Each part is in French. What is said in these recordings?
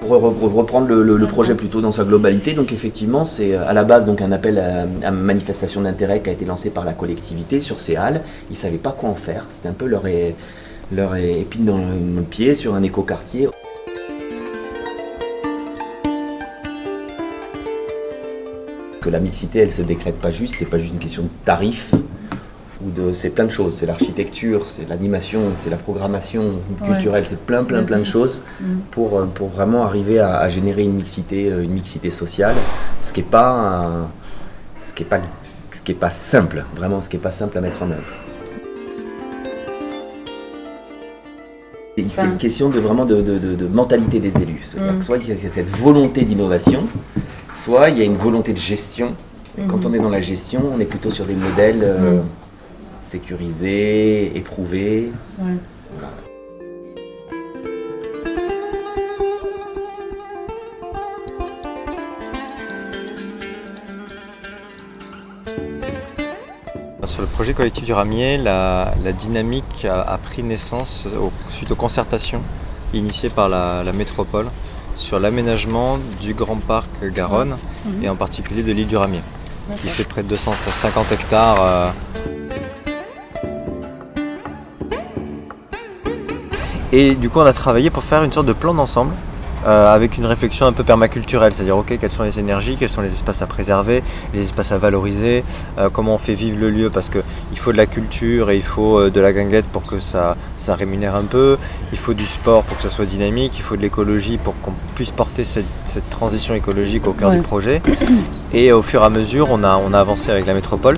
pour reprendre le, projet plutôt dans sa globalité, donc effectivement, c'est à la base donc un appel à, manifestation d'intérêt qui a été lancé par la collectivité sur ces halles. Ils ne savaient pas quoi en faire. C'était un peu leur, leur épine dans le pied sur un écoquartier. Que la mixité, elle se décrète pas juste, c'est pas juste une question de tarif, ou de, c'est plein de choses, c'est l'architecture, c'est l'animation, c'est la programmation culturelle, c'est plein plein plein de choses mm. pour, euh, pour vraiment arriver à, générer une mixité, euh, une mixité sociale, ce qui n'est pas, ce qui est pas, ce qui est pas simple, vraiment ce qui est pas simple à mettre en œuvre. C'est une question de vraiment de, de, de, mentalité des élus. Mm. soit il y a cette volonté d'innovation, soit il y a une volonté de gestion. Quand mm. on est dans la gestion, on est plutôt sur des modèles euh, sécurisés, éprouvés. Sur le projet collectif du Ramier, la, dynamique a, pris naissance suite aux concertations initiées par la, métropole sur l'aménagement du Grand Parc Garonne mhm. et en particulier de l'île du Ramier, qui fait près de 250 hectares. Euh. Et du coup, on a travaillé pour faire une sorte de plan d'ensemble euh, avec une réflexion un peu permaculturelle, c'est-à-dire ok quelles sont les énergies, quels sont les espaces à préserver, les espaces à valoriser, euh, comment on fait vivre le lieu parce qu'il faut de la culture et il faut euh, de la guinguette pour que ça, ça rémunère un peu, il faut du sport pour que ça soit dynamique, il faut de l'écologie pour qu'on puisse porter cette, transition écologique au cœur du projet. Et au fur et à mesure, on a, on a avancé avec la métropole.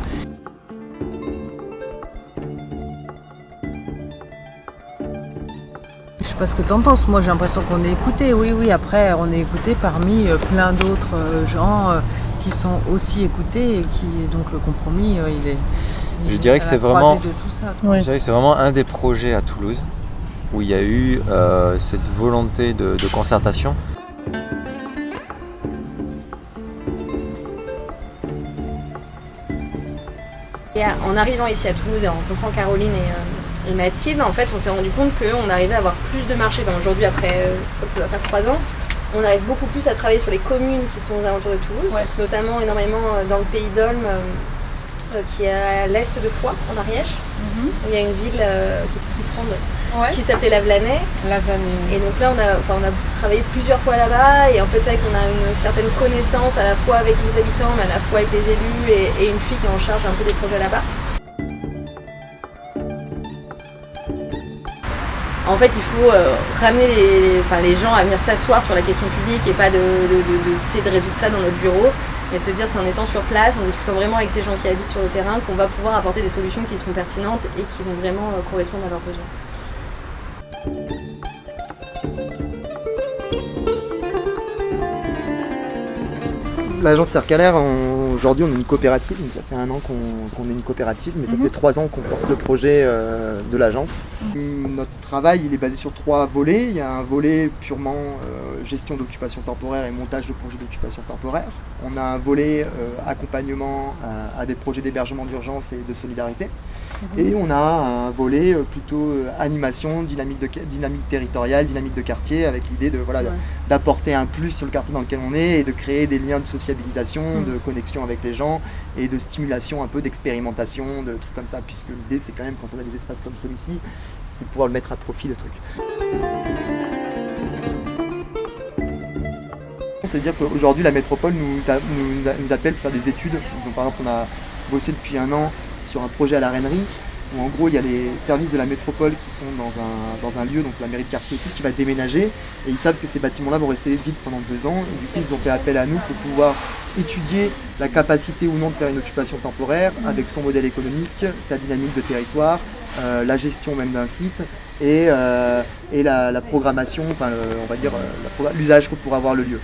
Pas ce que tu en penses. Moi, j'ai l'impression qu'on est écouté. Oui, oui, après, on est écouté parmi euh, plein d'autres euh, gens euh, qui sont aussi écoutés et qui, donc, le compromis, il est. je dirais que c'est vraiment, c'est vraiment un des projets à Toulouse où il y a eu cette volonté de, concertation. en arrivant ici à Toulouse et en rencontrant Caroline et, et Mathilde, en fait, on s'est rendu compte qu'on arrivait à avoir plus de marchés. Aujourd'hui, après, euh, je crois que ça va faire trois ans, on arrive beaucoup plus à travailler sur les communes qui sont aux alentours de Toulouse, notamment énormément euh, dans le pays d'Olme, euh, qui est à l'est de Foix, en Ariège. Mhm. Il y a une ville qui, se qui s'appelait Lavelanet. Et donc là, on a, on a travaillé plusieurs fois là-bas. Et en fait, c'est vrai qu'on a une certaine connaissance à la fois avec les habitants, mais à la fois avec les élus et, et une fille qui est en charge un peu des projets là-bas. En fait, il faut euh, ramener les, gens à venir s'asseoir sur la question publique et pas de, de, de, résoudre ça dans notre bureau et de se dire c'est en étant sur place, en discutant vraiment avec ces gens qui habitent sur le terrain qu'on va pouvoir apporter des solutions qui seront pertinentes et qui vont vraiment euh, correspondre à leurs besoins. L'agence Circalaire, aujourd'hui on est une coopérative, ça fait un an qu'on est une coopérative, mais ça mhm. fait trois ans qu'on porte le projet euh, de l'agence. Mhm. Notre travail il est basé sur trois volets. Il y a un volet purement euh, gestion d'occupation temporaire et montage de projets d'occupation temporaire. On a un volet euh, accompagnement à des projets d'hébergement d'urgence et de solidarité. Et on a un volet plutôt animation, dynamique, de, dynamique territoriale, dynamique de quartier, avec l'idée de voilà, d'apporter un plus sur le quartier dans lequel on est et de créer des liens de société Mm. de connexion avec les gens et de stimulation un peu d'expérimentation, de trucs comme ça, puisque l'idée c'est quand même quand on a des espaces comme celui-ci, c'est pouvoir le mettre à profit le truc. C'est-à-dire qu'aujourd'hui la métropole nous, nous, appelle pour faire des études. par exemple on a bossé depuis un an sur un projet à la Reinerie où en gros il y a les services de la métropole qui sont dans un, lieu, donc la mairie de quartier qui va déménager, et ils savent que ces bâtiments-là vont rester vides pendant deux ans, et du coup ils ont fait appel à nous pour pouvoir étudier la capacité ou non de faire une occupation temporaire avec son modèle économique, sa dynamique de territoire, euh, la gestion même d'un site et, euh, la, programmation, enfin on va dire euh, l'usage que pourra avoir le lieu.